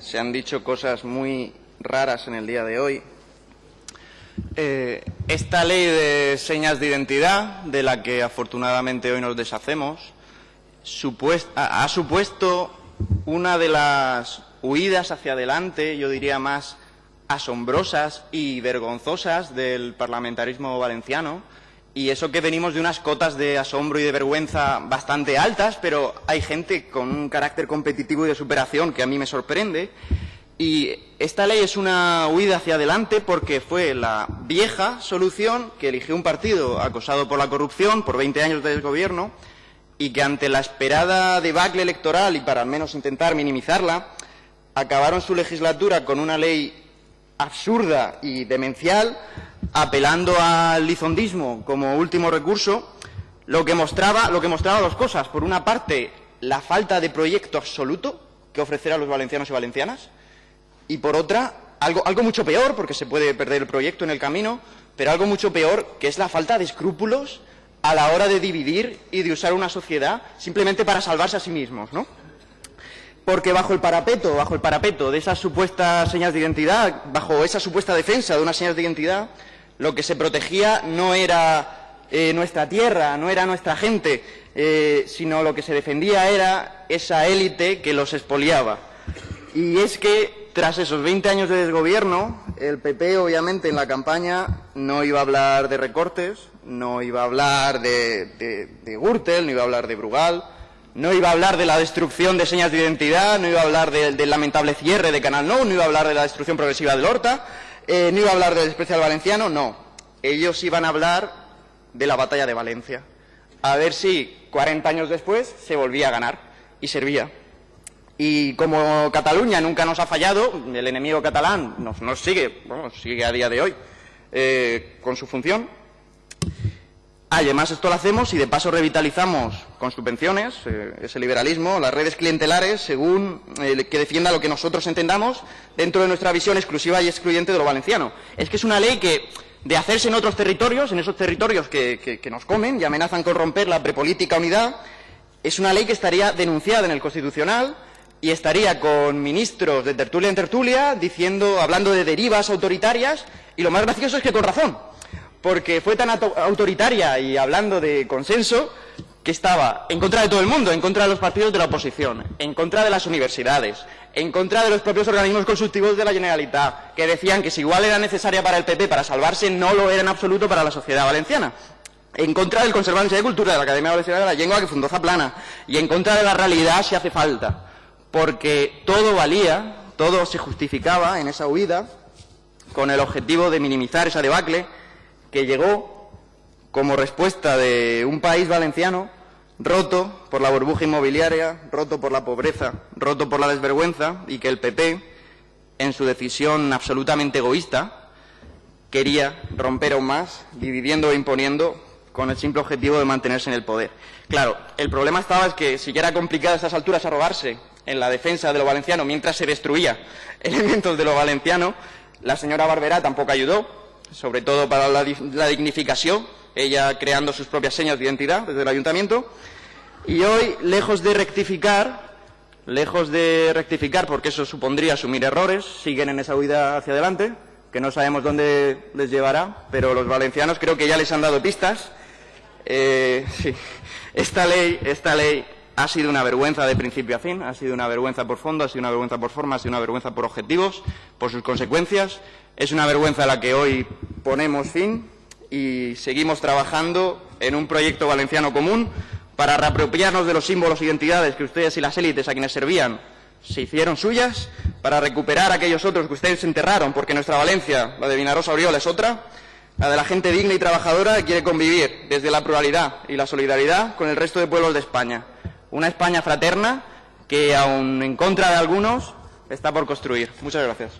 Se han dicho cosas muy raras en el día de hoy. Eh, esta ley de señas de identidad, de la que afortunadamente hoy nos deshacemos, ha supuesto una de las huidas hacia adelante, yo diría más asombrosas y vergonzosas del parlamentarismo valenciano, y eso que venimos de unas cotas de asombro y de vergüenza bastante altas, pero hay gente con un carácter competitivo y de superación que a mí me sorprende. Y esta ley es una huida hacia adelante porque fue la vieja solución que eligió un partido acosado por la corrupción por 20 años de desgobierno y que ante la esperada debacle electoral y para al menos intentar minimizarla, acabaron su legislatura con una ley absurda y demencial apelando al lizondismo como último recurso, lo que mostraba, lo que mostraba dos cosas. Por una parte, la falta de proyecto absoluto que ofrecer a los valencianos y valencianas, y por otra, algo, algo mucho peor, porque se puede perder el proyecto en el camino, pero algo mucho peor, que es la falta de escrúpulos a la hora de dividir y de usar una sociedad simplemente para salvarse a sí mismos, ¿no? porque bajo el parapeto, bajo el parapeto de esas supuestas señas de identidad, bajo esa supuesta defensa de unas señas de identidad, lo que se protegía no era eh, nuestra tierra, no era nuestra gente, eh, sino lo que se defendía era esa élite que los expoliaba. Y es que tras esos 20 años de desgobierno, el PP obviamente en la campaña no iba a hablar de recortes, no iba a hablar de, de, Gürtel, no iba a hablar de Brugal, no iba a hablar de la destrucción de señas de identidad, no iba a hablar del lamentable cierre de Canal No, no iba a hablar de la destrucción progresiva del Horta, eh, no iba a hablar del especial valenciano, no. Ellos iban a hablar de la batalla de Valencia. A ver si 40 años después se volvía a ganar y servía. Y como Cataluña nunca nos ha fallado, el enemigo catalán nos, sigue, bueno, sigue a día de hoy eh, con su función, Además, esto lo hacemos y de paso revitalizamos con subvenciones, eh, ese liberalismo, las redes clientelares, según eh, que defienda lo que nosotros entendamos dentro de nuestra visión exclusiva y excluyente de lo valenciano. Es que es una ley que, de hacerse en otros territorios, en esos territorios que, que nos comen y amenazan con romper la prepolítica unidad, es una ley que estaría denunciada en el Constitucional y estaría con ministros de tertulia en tertulia diciendo, hablando de derivas autoritarias, y lo más gracioso es que con razón porque fue tan autoritaria y hablando de consenso que estaba en contra de todo el mundo, en contra de los partidos de la oposición, en contra de las universidades, en contra de los propios organismos consultivos de la Generalitat, que decían que si igual era necesaria para el PP para salvarse, no lo era en absoluto para la sociedad valenciana. En contra del Conservatorio de Cultura de la Academia Valenciana de la Lengua que fundó Zaplana. Y en contra de la realidad si hace falta. Porque todo valía, todo se justificaba en esa huida con el objetivo de minimizar esa debacle que llegó como respuesta de un país valenciano roto por la burbuja inmobiliaria, roto por la pobreza, roto por la desvergüenza y que el PP, en su decisión absolutamente egoísta, quería romper aún más, dividiendo e imponiendo con el simple objetivo de mantenerse en el poder. Claro, el problema estaba es que si ya era complicado a estas alturas arrogarse en la defensa de lo valenciano mientras se destruía elementos de lo valenciano, la señora Barberá tampoco ayudó sobre todo para la, dignificación, ella creando sus propias señas de identidad desde el ayuntamiento. Y hoy, lejos de rectificar, lejos de rectificar, porque eso supondría asumir errores, siguen en esa huida hacia adelante, que no sabemos dónde les llevará, pero los valencianos creo que ya les han dado pistas. Eh, esta ley, esta ley ha sido una vergüenza de principio a fin, ha sido una vergüenza por fondo, ha sido una vergüenza por forma, ha sido una vergüenza por objetivos, por sus consecuencias. Es una vergüenza a la que hoy ponemos fin y seguimos trabajando en un proyecto valenciano común para reapropiarnos de los símbolos e identidades que ustedes y las élites a quienes servían se hicieron suyas, para recuperar aquellos otros que ustedes enterraron, porque nuestra Valencia, la de Vinarosa Oriol, es otra, la de la gente digna y trabajadora que quiere convivir desde la pluralidad y la solidaridad con el resto de pueblos de España. Una España fraterna que, aun en contra de algunos, está por construir. Muchas gracias.